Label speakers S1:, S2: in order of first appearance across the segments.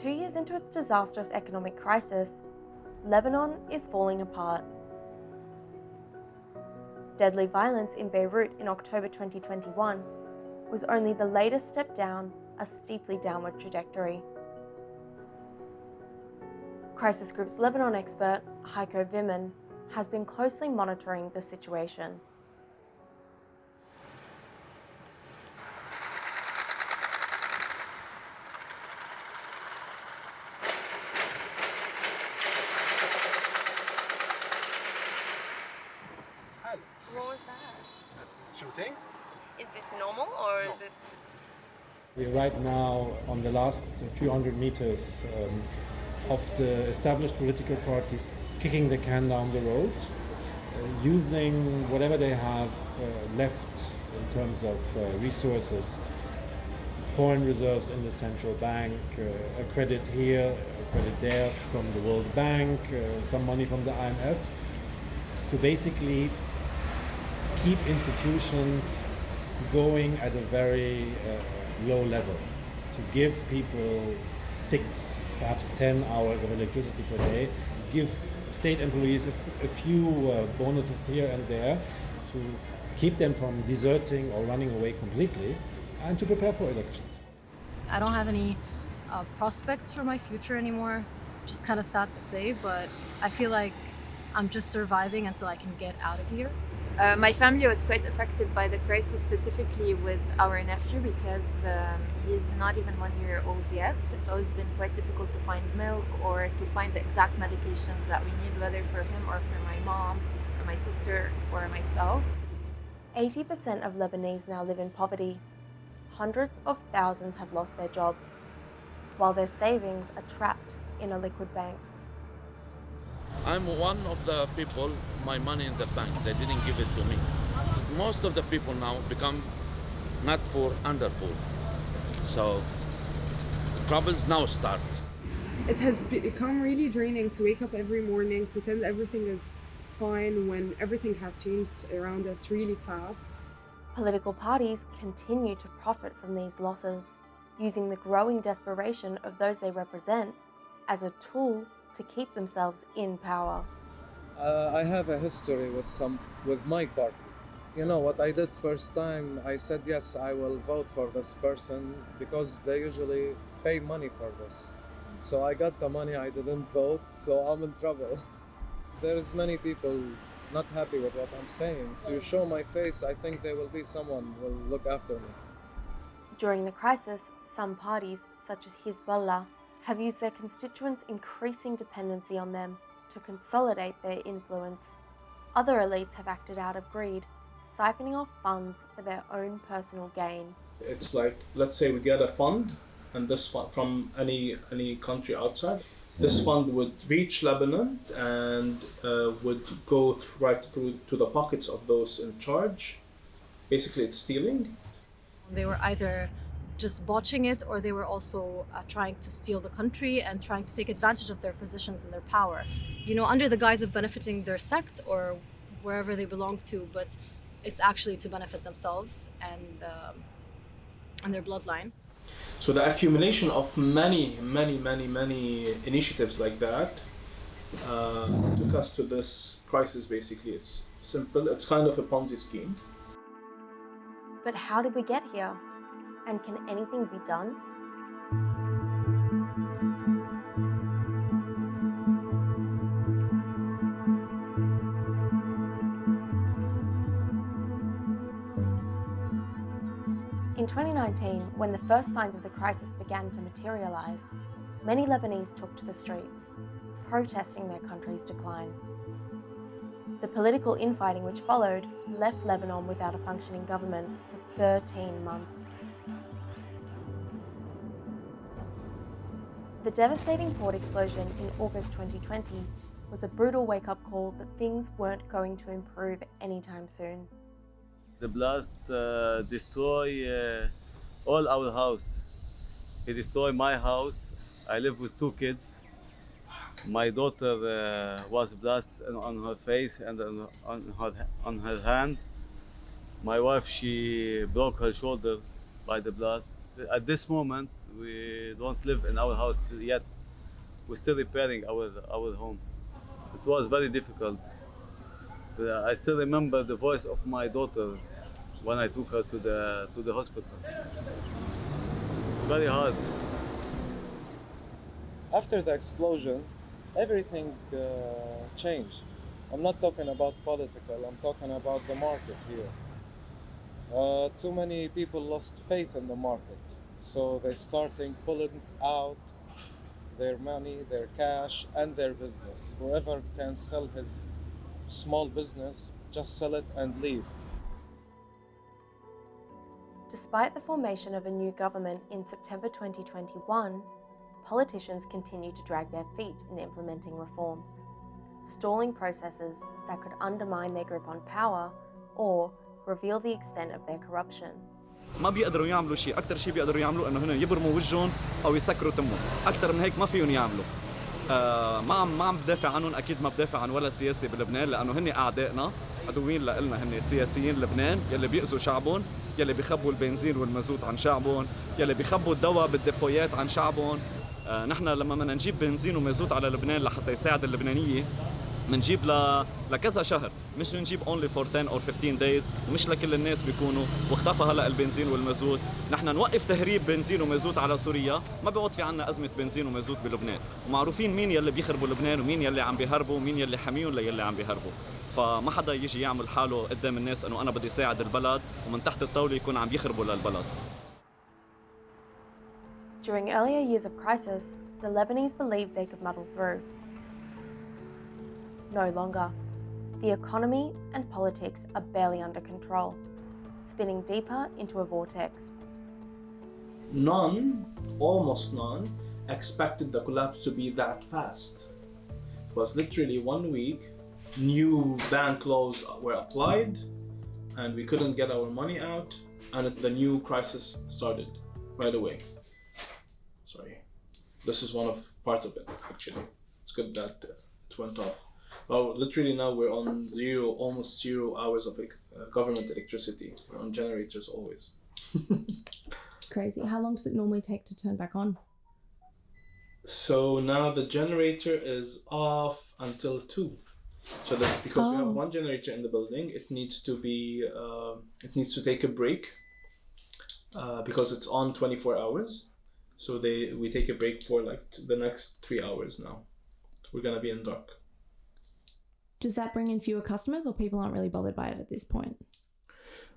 S1: Two years into its disastrous economic crisis, Lebanon is falling apart. Deadly violence in Beirut in October 2021 was only the latest step down a steeply downward trajectory. Crisis Group's Lebanon expert, Heiko Wimmen, has been closely monitoring the situation.
S2: What was that?
S3: Shooting?
S2: Is this normal or is this?
S4: We're right now on the last few hundred meters um, of the established political parties kicking the can down the road, uh, using whatever they have uh, left in terms of uh, resources, foreign reserves in the central bank, uh, a credit here, a credit there from the World Bank, uh, some money from the IMF, to basically keep institutions going at a very uh, low level to give people six, perhaps 10 hours of electricity per day, give state employees a, few uh, bonuses here and there to keep them from deserting or running away completely, and to prepare for elections.
S5: I don't have any uh, prospects for my future anymore, which is kind of sad to say, but I feel like I'm just surviving until I can get out of here.
S6: Uh, my family was quite affected by the crisis, specifically with our nephew, because um, he's not even one year old yet. It's it's been quite difficult to find milk or to find the exact medications that we need, whether for him or for my mom or my sister or myself.
S1: 80% of Lebanese now live in poverty. Hundreds of thousands have lost their jobs, while their savings are trapped in illiquid banks.
S7: I'm one of the people, my money in the bank, they didn't give it to me. Most of the people now become not poor, under poor. So problems now start.
S8: it has become really draining to wake up every morning, pretend everything is fine when everything has changed around us really fast.
S1: Political parties continue to profit from these losses, using the growing desperation of those they represent as a tool to keep themselves in power.
S9: Uh, I have a history with some with my party. You know what I did first time? I said yes, I will vote for this person because they usually pay money for this. So I got the money, I didn't vote, so I'm in trouble. There's many people not happy with what I'm saying. To show my face, I think there will be someone will look after me.
S1: During the crisis, some parties, such as Hezbollah, have used their constituents' increasing dependency on them to consolidate their influence. Other elites have acted out of greed, siphoning off funds for their own personal gain.
S3: It's like let's say we get a fund, and this fund from any any country outside. This fund would reach Lebanon and uh, would go th- right through to the pockets of those in charge. Basically, it's stealing.
S5: They were either just botching it or they were also uh, trying to steal the country and trying to take advantage of their positions and their power. You know, under the guise of benefiting their sect or wherever they belong to, but it's actually to benefit themselves and um, and their bloodline.
S3: So the accumulation of many, many, many, many initiatives like that uh, took us to this crisis. Basically, it's simple. It's kind of a Ponzi scheme.
S1: But how did we get here? And can anything be done? In 2019, when the first signs of the crisis began to materialise, many Lebanese took to the streets, protesting their country's decline. The political infighting which followed left Lebanon without a functioning government for 13 months. The devastating port explosion in August 2020 was a brutal wake up call that things weren't going to improve anytime soon.
S10: The blast uh, destroy uh, all our house. It destroyed my house. I live with two kids. My daughter uh, was blast on her face and on her, on her hand. My wife, she broke her shoulder by the blast. At this moment, We don't live in our house yet. We're still repairing our our home. It was very difficult. Uh, I still remember the voice of my daughter when I took her to the to the hospital. Very hard.
S9: After the explosion, everything uh, changed. I'm not talking about political, I'm talking about the market here. Uh, too many people lost faith in the market, so they're starting pulling out their money, their cash, and their business. Whoever can sell his small business, just sell it and leave.
S1: Despite the formation of a new government in September 2021, politicians continue to drag their feet in implementing reforms, stalling processes that could undermine their grip on power or reveal the extent of their corruption.
S11: ما بيقدروا يعملوا شيء. أكثر شيء بيقدروا يعملوا إنه هن يبرموا وجههم أو يسكروا تمهم. أكثر من هيك ما فيهم يعملوا. آه ما عم ما عم بدافع عنهم. أكيد ما بدافع عن ولا سياسي بلبنان لأنه هن أعدائنا عدوين لنا هن سياسيين لبنان يلي بيأذوا شعبهم يلي بيخبوا البنزين والمازوت عن شعبهم يلي بيخبوا الدواء بالديبويات عن شعبهم. آه نحن لما بدنا نجيب بنزين ومازوت على لبنان لحتى يساعد اللبنانية منجيب ل... لكذا شهر. مش نجيب only for 10 or 15 days ومش لكل الناس بيكونوا. واختفى هلا البنزين والمازوت. نحن نوقف تهريب بنزين ومازوت على سوريا. ما بيعود في عنا أزمة بنزين ومازوت بلبنان. ومعروفين مين يلي بيخربوا لبنان ومين يلي عم بيهربوا ومين يلي حاميهم ليلي عم بيهربوا. فما حدا يجي يعمل حاله قدام الناس إنه أنا بدي ساعد البلد ومن تحت الطاولة يكون عم يخربوا للبلد.
S1: During earlier years of crisis, the Lebanese believed they could muddle through. No longer. The economy and politics are barely under control, spinning deeper into a vortex.
S3: None, almost none, expected the collapse to be that fast. It was literally one week, new bank laws were applied, and we couldn't get our money out, and the new crisis started right away. Sorry. This is one of part of it, actually. It's good that uh, it went off. Well, literally now we're on zero, almost zero hours of uh, government electricity. We're on generators always.
S12: Crazy. How long does it normally take to turn back on?
S3: So now the generator is off until two. So that because we have
S12: Oh.
S3: one generator in the building, it needs to be um it needs to take a break uh, because it's on twenty four hours. So they we take a break for like the next three hours now. We're gonna be in dark.
S12: Does that bring in fewer customers or people aren't really bothered by it at this point?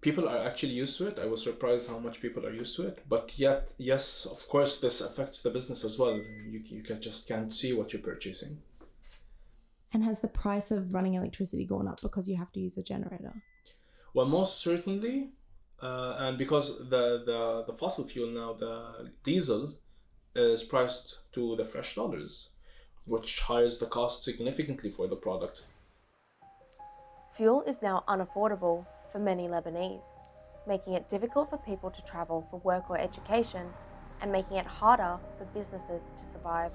S3: People are actually used to it. I was surprised how much people are used to it. But yet, yes, of course, this affects the business as well. You, you can just can't see what you're purchasing.
S12: And has the price of running electricity gone up because you have to use a generator?
S3: Well, most certainly, uh, and because the, the the fossil fuel now, the diesel, is priced to the fresh dollars, which hires the cost significantly for the product.
S1: Fuel is now unaffordable for many Lebanese, making it difficult for people to travel for work or education and making it harder for businesses to survive.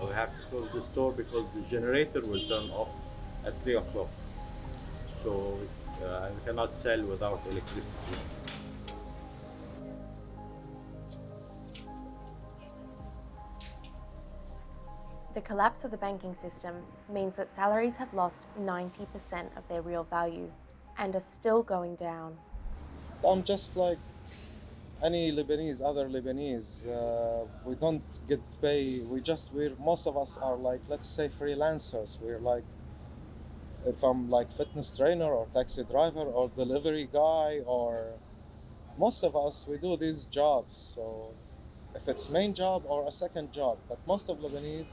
S13: We have to close the store because the generator will turn off at 3 o'clock. So uh, we cannot sell without electricity.
S1: The collapse of the banking system means that salaries have lost 90% of their real value and are still going down.
S9: I'm just like any Lebanese, other Lebanese. Uh, we don't get pay. We just we're most of us are like let's say freelancers. We're like if I'm like fitness trainer or taxi driver or delivery guy or most of us we do these jobs. So if it's main job or a second job, but most of Lebanese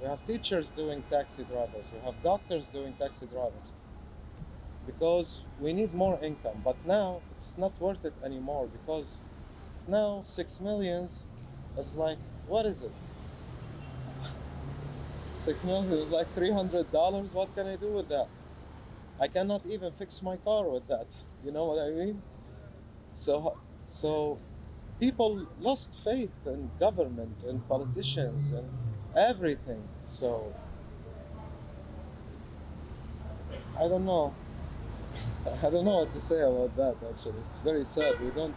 S9: we have teachers doing taxi drivers. We have doctors doing taxi drivers because we need more income. But now it's not worth it anymore because now six millions is like what is it? Six millions is like three hundred dollars. What can I do with that? I cannot even fix my car with that. You know what I mean? So so people lost faith in government and politicians and everything. So I don't know. I don't know what to say about that. Actually, it's very sad. We don't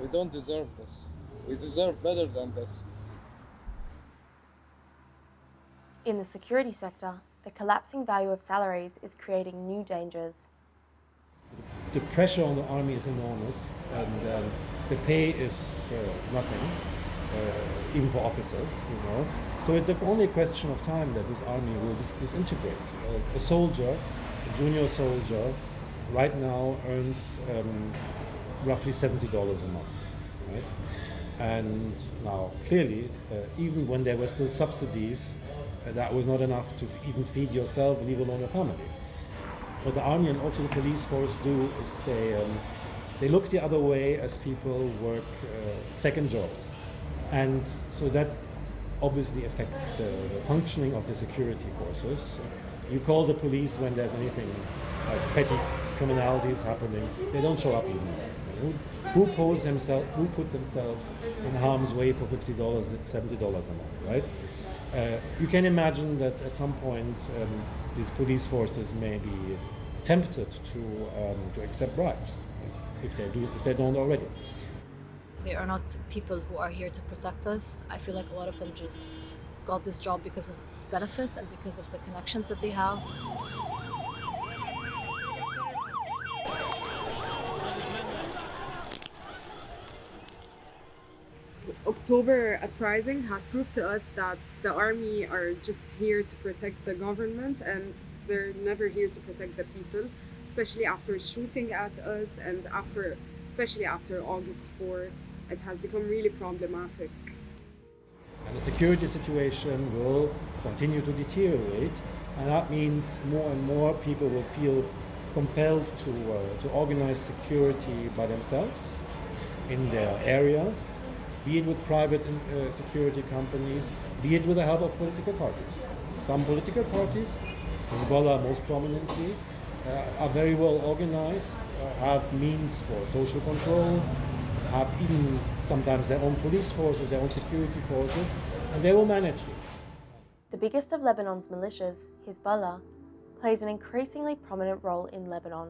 S9: we don't deserve this. We deserve better than this.
S1: In the security sector, the collapsing value of salaries is creating new dangers.
S4: The pressure on the army is enormous, and um, the pay is uh, nothing, uh, even for officers, you know. So it's a, only a question of time that this army will dis- disintegrate. Uh, a soldier, a junior soldier, right now earns um, roughly seventy dollars a month, right? And now, clearly, uh, even when there were still subsidies, uh, that was not enough to even feed yourself, leave alone your family. What the army and also the police force do is they um, they look the other way as people work uh, second jobs, and so that obviously affects the, functioning of the security forces. You call the police when there's anything like petty criminalities happening. They don't show up. Who, who pose themselves? Who puts themselves in harm's way for fifty dollars? Seventy dollars a month, right? Uh, you can imagine that at some point um, these police forces may be tempted to um, to accept bribes if they do if they don't already.
S5: They are not people who are here to protect us. I feel like a lot of them just got this job because of its benefits and because of the connections that they have.
S8: October uprising has proved to us that the army are just here to protect the government and they're never here to protect the people, especially after shooting at us and after, especially after August 4, it has become really problematic.
S4: And the security situation will continue to deteriorate, and that means more and more people will feel compelled to, uh, to organize security by themselves in their areas, be it with private uh, security companies, be it with the help of political parties. Some political parties, Hezbollah most prominently, uh, are very well organized, uh, have means for social control, have even sometimes their own police forces, their own security forces, and they will manage this.
S1: The biggest of Lebanon's militias, Hezbollah, plays an increasingly prominent role in Lebanon,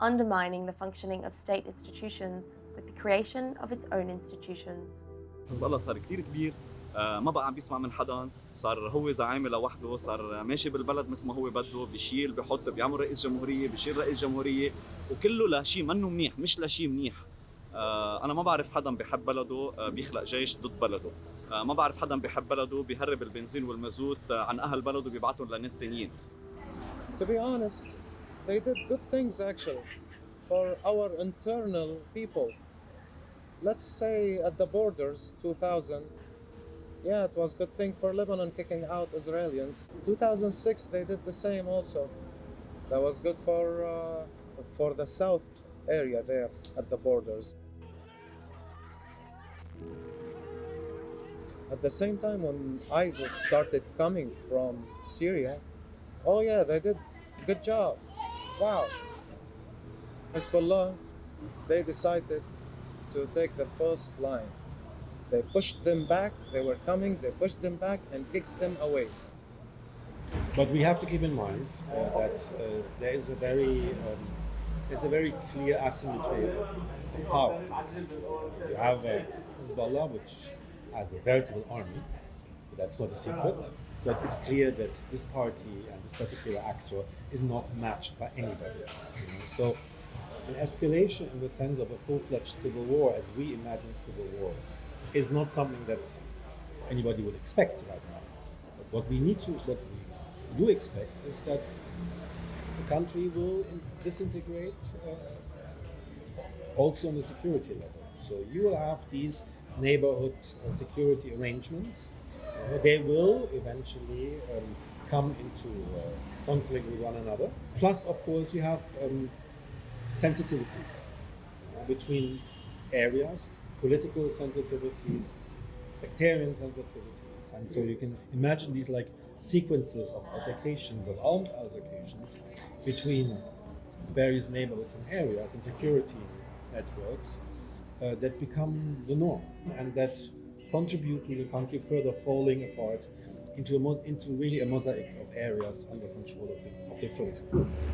S1: undermining the functioning of state institutions with the creation of its own institutions.
S11: الله صار كتير كبير آه، ما بقى عم بيسمع من حدا صار هو زعيم لوحده صار ماشي بالبلد مثل ما هو بده بيشيل بحط بيعمل رئيس جمهوريه بيشيل رئيس جمهوريه وكله لشيء منه منيح مش لشيء منيح آه، أنا ما بعرف حدا بيحب بلده آه، بيخلق جيش ضد بلده آه، ما بعرف حدا بيحب بلده بيهرب البنزين والمازوت آه، عن أهل بلده بيبعتهم لناس تانيين
S9: To be honest, they did good things actually for our internal people. Let's say at the borders, 2000, yeah, it was good thing for Lebanon kicking out Israelis. 2006, they did the same also. That was good for uh, for the south area there at the borders. At the same time, when ISIS started coming from Syria, oh yeah, they did good job. Wow. Hezbollah, they decided to take the first line. They pushed them back, they were coming, they pushed them back and kicked them away.
S4: But we have to keep in mind uh, that uh, there is a very um, there's a very clear asymmetry of, power. You have uh, Hezbollah, which has a veritable army. That's not a secret. But it's clear that this party and this particular actor is not matched by anybody. You know? So an escalation in the sense of a full-fledged civil war, as we imagine civil wars, is not something that anybody would expect right now. But what we need to, what we do expect, is that the country will in- disintegrate uh, also on the security level. So you will have these neighborhood uh, security arrangements. Uh, they will eventually um, come into uh, conflict with one another. Plus, of course, you have um, sensitivities between areas, political sensitivities, sectarian sensitivities, and so you can imagine these like sequences of altercations, of armed altercations between various neighborhoods and areas and security networks uh, that become the norm and that contribute to the country further falling apart into a into really a mosaic of areas under control of, the, of different groups.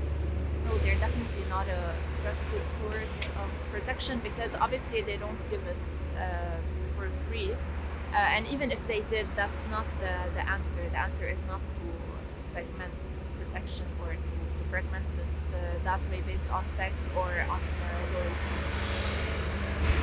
S6: level, they're definitely not a trusted source of protection because obviously they don't give it uh, for free. Uh, and even if they did, that's not the, the answer. The answer is not to segment protection or to, to fragment it uh, that way based on sect or on uh, loyalty.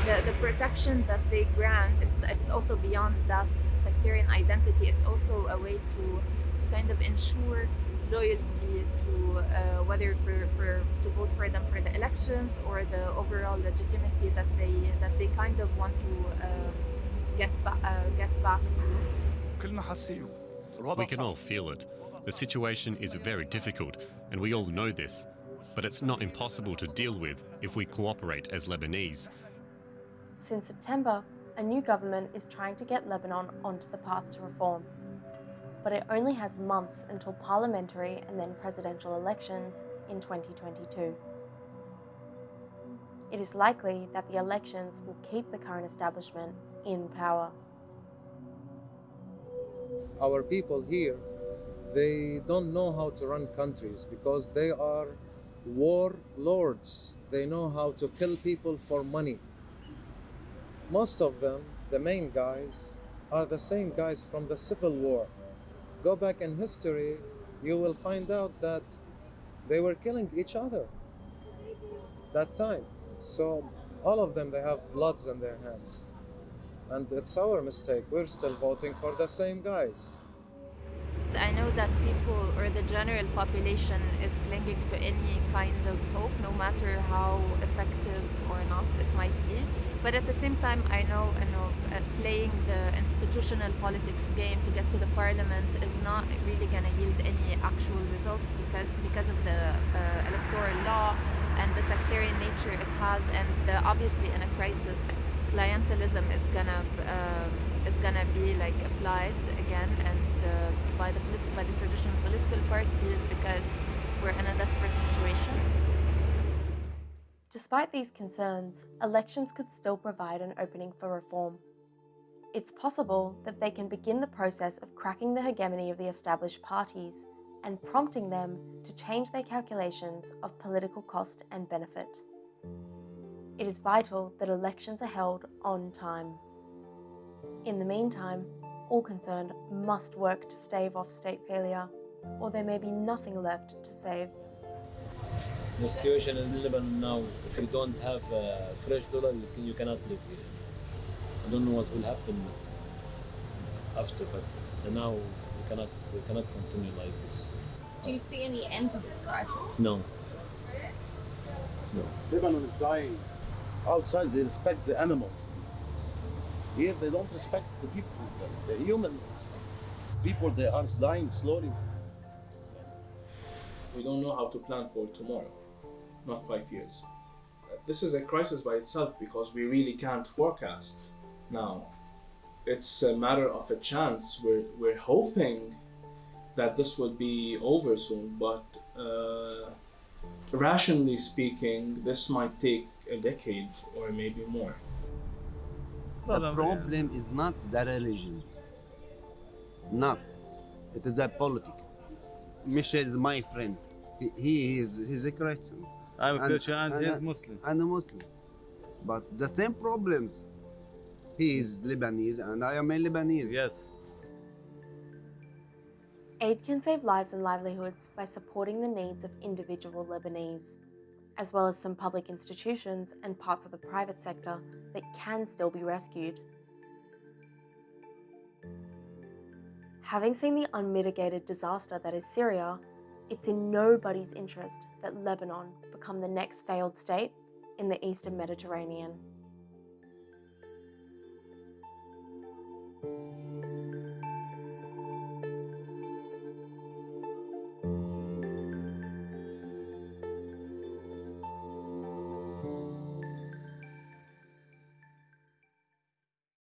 S6: The, the protection that they grant is it's also beyond that sectarian identity. It's also a way to, to kind of ensure loyalty to uh, whether for, for to vote for them for the elections or the overall legitimacy that they that they kind of want to um, get ba- uh, get back to.
S14: We can all feel it. The situation is very difficult, and we all know this. But it's not impossible to deal with if we cooperate as Lebanese.
S1: Since September, a new government is trying to get Lebanon onto the path to reform. But it only has months until parliamentary and then presidential elections in 2022. It is likely that the elections will keep the current establishment in power.
S9: Our people here, they don't know how to run countries because they are war lords. They know how to kill people for money. Most of them, the main guys, are the same guys from the Civil War. Go back in history, you will find out that they were killing each other that time. So all of them, they have bloods in their hands. And it's our mistake. We're still voting for the same guys.
S6: I know that people or the general population is clinging to any kind of hope, no matter how effective or not it might be. But at the same time, I know, you know, uh, playing the institutional politics game to get to the parliament is not really going to yield any actual results because because of the uh, electoral law and the sectarian nature it has, and obviously in a crisis, clientelism is gonna um, is gonna be like applied again and uh, by the by the traditional political parties because we're in a desperate situation.
S1: Despite these concerns, elections could still provide an opening for reform. It's possible that they can begin the process of cracking the hegemony of the established parties and prompting them to change their calculations of political cost and benefit. It is vital that elections are held on time. In the meantime, all concerned must work to stave off state failure, or there may be nothing left to save.
S15: The situation in Lebanon now, if you don't have a fresh dollar, you, cannot live here. I don't know what will happen after, but now we cannot we cannot continue like this.
S16: Do you see any end to this crisis?
S15: No.
S17: No. Lebanon is dying. Outside, they respect the animals. Here, they don't respect the people, the, the humans. People, they are dying slowly.
S3: We don't know how to plan for tomorrow, not five years. This is a crisis by itself because we really can't forecast now. It's a matter of a chance. We're, we're hoping that this will be over soon, but uh, rationally speaking, this might take a decade or maybe more.
S18: The problem is not the religion. Not. It is a politics. Michel is my friend. He, he is he's a Christian.
S10: I'm a Christian and he's
S18: I-
S10: Muslim.
S18: And a Muslim. But the same problems. He is Lebanese and I am a Lebanese.
S10: Yes.
S1: Aid can save lives and livelihoods by supporting the needs of individual Lebanese, as well as some public institutions and parts of the private sector that can still be rescued. Having seen the unmitigated disaster that is Syria, it's in nobody's interest that Lebanon become the next failed state in the eastern Mediterranean.